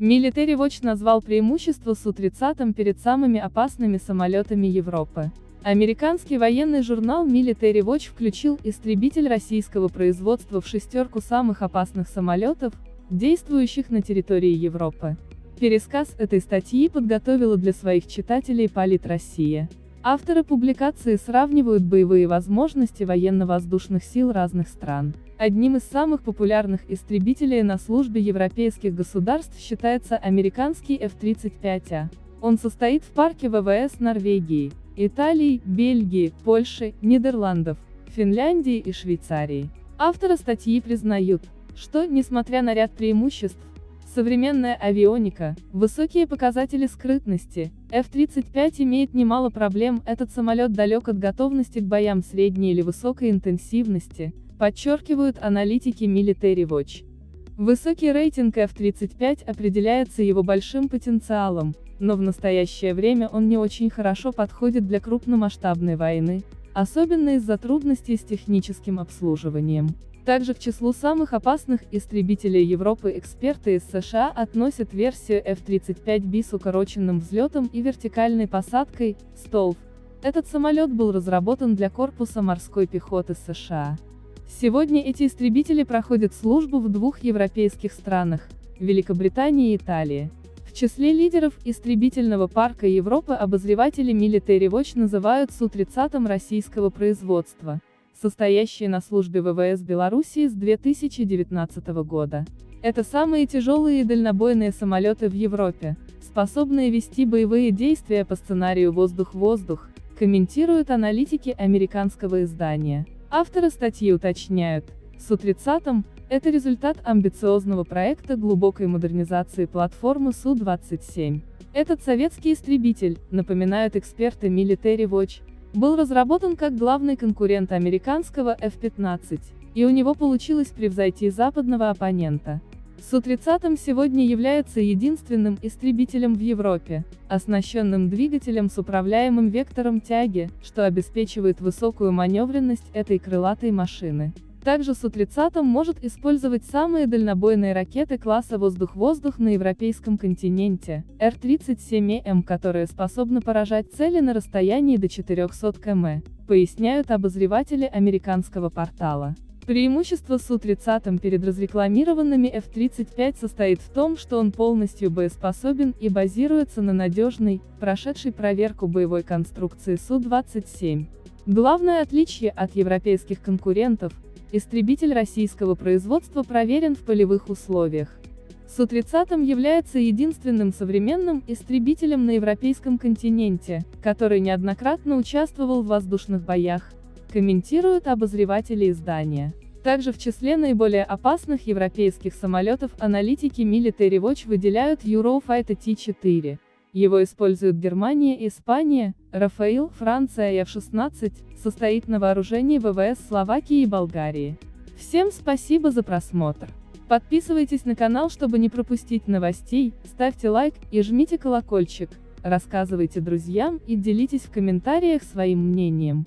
Military Watch назвал преимущество Су-30 перед самыми опасными самолетами Европы. Американский военный журнал Military Watch включил истребитель российского производства в шестерку самых опасных самолетов, действующих на территории Европы. Пересказ этой статьи подготовила для своих читателей Полит Россия. Авторы публикации сравнивают боевые возможности военно-воздушных сил разных стран. Одним из самых популярных истребителей на службе европейских государств считается американский F-35A. Он состоит в парке ВВС Норвегии, Италии, Бельгии, Польши, Нидерландов, Финляндии и Швейцарии. Авторы статьи признают, что, несмотря на ряд преимуществ, современная авионика, высокие показатели скрытности, F-35 имеет немало проблем, этот самолет далек от готовности к боям средней или высокой интенсивности, подчеркивают аналитики Military Watch. Высокий рейтинг F-35 определяется его большим потенциалом, но в настоящее время он не очень хорошо подходит для крупномасштабной войны, особенно из-за трудностей с техническим обслуживанием. Также к числу самых опасных истребителей Европы эксперты из США относят версию F-35B с укороченным взлетом и вертикальной посадкой, STOLF. Этот самолет был разработан для корпуса морской пехоты США. Сегодня эти истребители проходят службу в двух европейских странах – Великобритании и Италии. В числе лидеров истребительного парка Европы обозреватели Military Watch называют Су-30 российского производства, состоящие на службе ВВС Белоруссии с 2019 года. Это самые тяжелые и дальнобойные самолеты в Европе, способные вести боевые действия по сценарию «воздух-воздух», комментируют аналитики американского издания. Авторы статьи уточняют, Су-30 – это результат амбициозного проекта глубокой модернизации платформы Су-27. Этот советский истребитель, напоминают эксперты Military Watch, был разработан как главный конкурент американского F-15, и у него получилось превзойти западного оппонента. Су-30 сегодня является единственным истребителем в Европе, оснащенным двигателем с управляемым вектором тяги, что обеспечивает высокую маневренность этой крылатой машины. Также Су-30 может использовать самые дальнобойные ракеты класса воздух-воздух на европейском континенте, Р-37М, которые способны поражать цели на расстоянии до 400 км, поясняют обозреватели американского портала. Преимущество Су-30 перед разрекламированными F-35 состоит в том, что он полностью боеспособен и базируется на надежной, прошедшей проверку боевой конструкции Су-27. Главное отличие от европейских конкурентов – истребитель российского производства проверен в полевых условиях. Су-30 является единственным современным истребителем на европейском континенте, который неоднократно участвовал в воздушных боях, комментируют обозреватели издания. Также в числе наиболее опасных европейских самолетов аналитики Military Watch выделяют Eurofighter T-4. Его используют Германия и Испания, Рафаил, Франция и F-16, состоит на вооружении ВВС Словакии и Болгарии. Всем спасибо за просмотр. Подписывайтесь на канал, чтобы не пропустить новостей, ставьте лайк и жмите колокольчик, рассказывайте друзьям и делитесь в комментариях своим мнением.